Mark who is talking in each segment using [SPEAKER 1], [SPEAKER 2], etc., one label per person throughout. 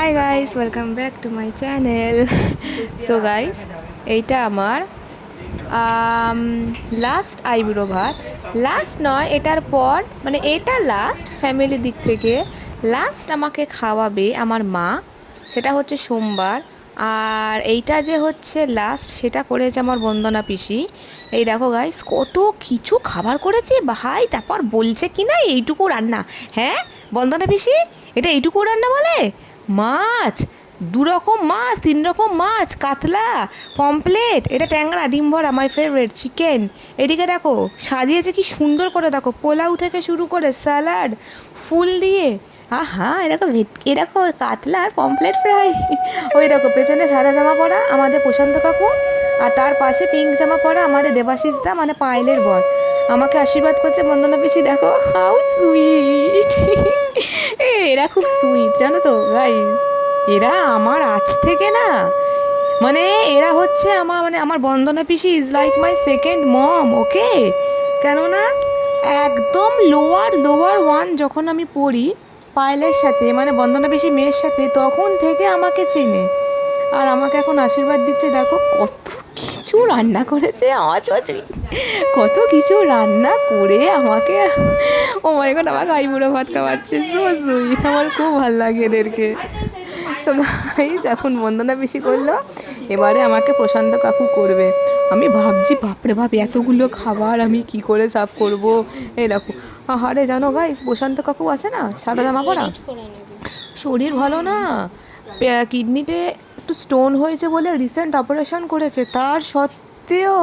[SPEAKER 1] Hi guys welcome back to my channel so guys এইটা আমার last eyebrow ভাত last নয়, এটার পর মানে এটা লাস্ট ফ্যামিলির দিক থেকে লাস্ট আমাকে খাওয়াবে আমার মা, সেটা হচ্ছে সোমবার। আর এইটা যে হচ্ছে লাস্ট সেটা করেছে আমার বন্দনা পিসি। এই দেখো গাইস কত কিছু খাবার করেছে, ভাই, তারপর বলছে কি না এইটুকু রান্না। হ্যাঁ বন্দনা পিসি, এটা এইটুকু রান্না বলে? মাছ দু রকম মাছ তিন রকম মাছ, কাতলা পমপ্লেট এটা ট্যাংরা, ডিম ভরা মাই ফেভারিট চিকেন এদিকে দেখো, সাজিয়েছে কি সুন্দর করে, দেখো, পোলাও থেকে শুরু করে স্যালাড ফুল দিয়ে। আহা এরকম ভেটকি দেখো কাতলা আর পমপ্লেট ফ্রাই ওই দেখো, পেছনে সাদা জামা পরা আমাদের প্রশান্ত কাকু, আর তার পাশে পিঙ্ক জামা পরা আমাদের দেবাশিস দা মানে পায়েলের বর। আমাকে আশীর্বাদ করছে, বন্দনা পিসি, দেখো হাউ সুইট এরা খুব সুইট জানো তো? গাইস এরা আমার আজ থেকে না মানে এরা হচ্ছে আমার মানে আমার বন্দনা পিসি is like my second mom okay কেননা একদম লোয়ার লোয়ার ওয়ান যখন আমি পড়ি পায়েলের সাথে মানে বন্দনা পিসি মেয়ের সাথে, তখন থেকে আমাকে চেনে। আর আমাকে এখন আশীর্বাদ দিচ্ছে, দেখো কত কিছু রান্না করেছে? আমার কত কিছু রান্না করে আমাকে ও মাই গড আমাকে আইবুড়ো ভাত খাওয়াচ্ছে। সো সুইট আমার খুব ভালো লাগে এদেরকে। তো গাইজ এখন বন্দনা বেশি করল। এবারে আমাকে প্রশান্ত কাকু করবে। আমি ভাবছি বাপরে বাপ এতগুলো খাবার আমি কি করে সাফ করব? এই দেখো। আরে জানো গাইজ প্রশান্ত কাকু আছে না? সাদা জামা পরা? শরীর ভালো না? কিডনিতে একটু স্টোন হয়েছে বলে রিসেন্ট অপারেশন করেছে। তার সত্ত্বেও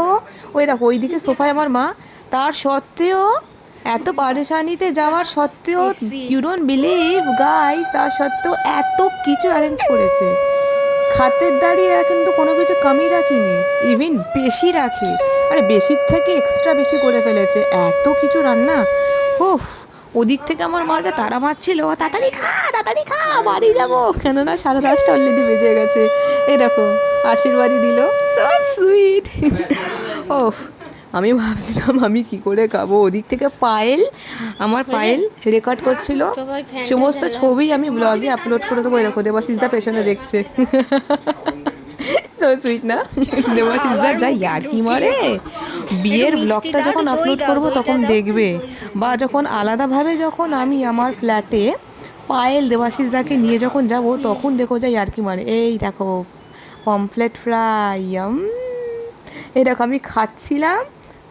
[SPEAKER 1] ওই দেখো ওইদিকে সোফায় আমার মা তার সত্ত্বেও এত পারেশানিতে যাওয়ার সত্ত্বেও ইউ ডোন্ট বিলিভ গাই তার সত্ত্বেও এত কিছু অ্যারেঞ্জ করেছে। খাতের দাঁড়িয়ে এরা কিন্তু কোনো কিছু কমই রাখিনি ইভিন বেশি রাখে। আরে বেশির থেকে এক্সট্রা বেশি করে ফেলেছে। এত কিছু রান্না উফ ওদিক থেকে আমার মাকে তারা মারছিল তাড়াতাড়ি খা তাড়াতাড়ি খা বাড়ি যাব। কেননা সাড়ে দশটা অলরেডি বেজে গেছে। এই দেখো আশীর্বাদই দিল। সো সুইট ওফ আমি ভাবছিলাম আমি কি করে খাব। ওদিক থেকে পায়েল আমার পায়েল রেকর্ড করছিল। সমস্ত ছবি আমি ব্লগে আপলোড করে দেবো। এরকম দেবাশিসদা পেছনে দেখছে। সো সুইট না? দেবাশিসদা যা ইয়ার্কি মারে। বিয়ের ব্লগটা যখন আপলোড করব তখন দেখবে। বা যখন আলাদাভাবে যখন আমি আমার ফ্ল্যাটে পায়েল দেবাশিসদাকে নিয়ে যখন যাব তখন দেখো যাই আর কি মানে এই দেখো পমফ্লেট ফ্রাই এই দেখো আমি খাচ্ছিলাম।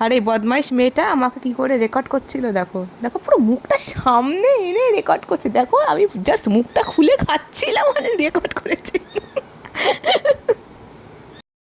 [SPEAKER 1] আর এই বদমাইশ মেয়েটা আমাকে কি করে রেকর্ড করছিল দেখো। দেখো পুরো মুখটা সামনে এনে রেকর্ড করছে। দেখো আমি জাস্ট মুখটা খুলে খাচ্ছিলাম মানে রেকর্ড করেছে।